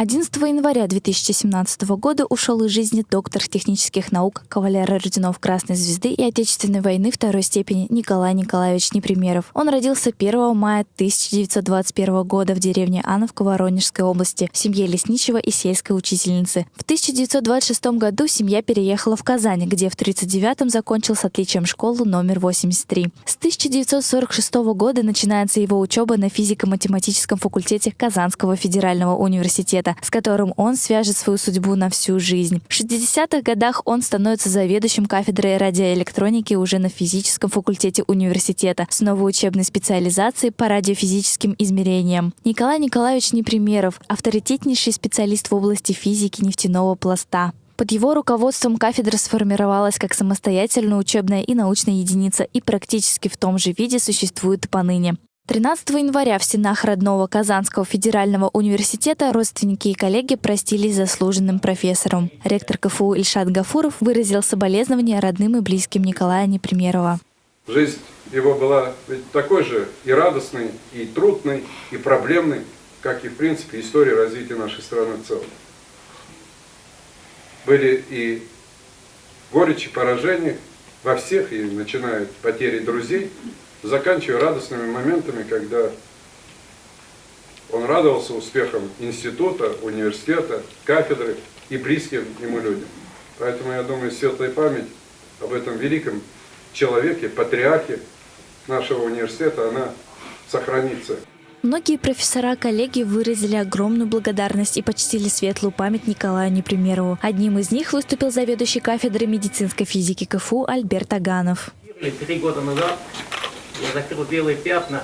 11 января 2017 года ушел из жизни доктор технических наук, кавалер орденов Красной Звезды и Отечественной войны второй степени Николай Николаевич Непримеров. Он родился 1 мая 1921 года в деревне Ановка Воронежской области в семье лесничего и сельской учительницы. В 1926 году семья переехала в Казань, где в 1939 закончил с отличием школу номер 83. С 1946 года начинается его учеба на физико-математическом факультете Казанского федерального университета проекта, с которым он свяжет свою судьбу на всю жизнь. В 60-х годах он становится заведующим кафедрой радиоэлектроники уже на физическом факультете университета с новой учебной специализацией по радиофизическим измерениям. Николай Николаевич Непримеров – авторитетнейший специалист в области физики нефтяного пласта. Под его руководством кафедра сформировалась как самостоятельная учебная и научная единица и практически в том же виде существует поныне. 13 января в стенах родного Казанского федерального университета родственники и коллеги простились заслуженным профессором. Ректор КФУ Ильшат Гафуров выразил соболезнования родным и близким Николая Непримерова. Жизнь его была такой же и радостной, и трудной, и проблемной, как и, в принципе, история развития нашей страны в целом. Были и горечи, поражения во всех, и начиная от потери друзей, заканчивая радостными моментами, когда он радовался успехам института, университета, кафедры и близким ему людям. Поэтому я думаю, светлая память об этом великом человеке, патриархе нашего университета, она сохранится. Многие профессора-коллеги выразили огромную благодарность и почтили светлую память Николаю Непримерову. Одним из них выступил заведующий кафедрой медицинской физики КФУ Альберт Аганов. Три года назад я закрыл белые пятна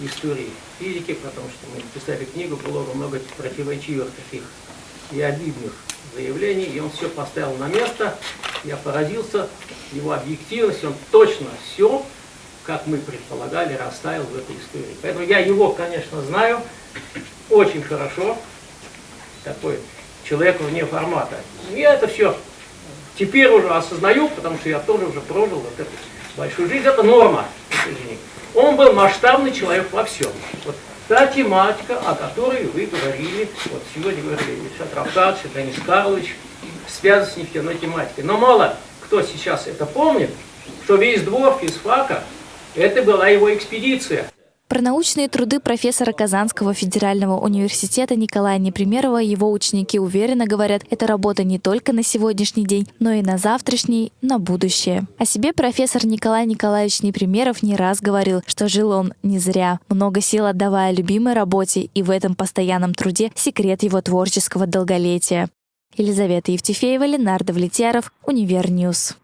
истории физики, потому что мы писали книгу, было много противоречивых таких и обидных заявлений, и он все поставил на место. Я поразился его объективности, он точно все, как мы предполагали, расставил в этой истории. Поэтому я его, конечно, знаю очень хорошо, такой человек вне формата. Я это все теперь уже осознаю, потому что я тоже уже прожил вот эту большую жизнь. Это норма. Он был масштабный человек во всем. Вот та тематика, о которой вы говорили, вот сегодня говорили Ильшат Равкадович, Денис Карлович, связана с нефтяной тематикой. Но мало кто сейчас это помнит, что весь двор физфака, это была его экспедиция. Про научные труды профессора Казанского федерального университета Николая Непримерова его ученики уверенно говорят, это работа не только на сегодняшний день, но и на завтрашний, на будущее. О себе профессор Николай Николаевич Непримеров не раз говорил, что жил он не зря, много сил отдавая любимой работе, и в этом постоянном труде секрет его творческого долголетия. Елизавета Евтефеева, Ленар Давлетьяров, Univer News.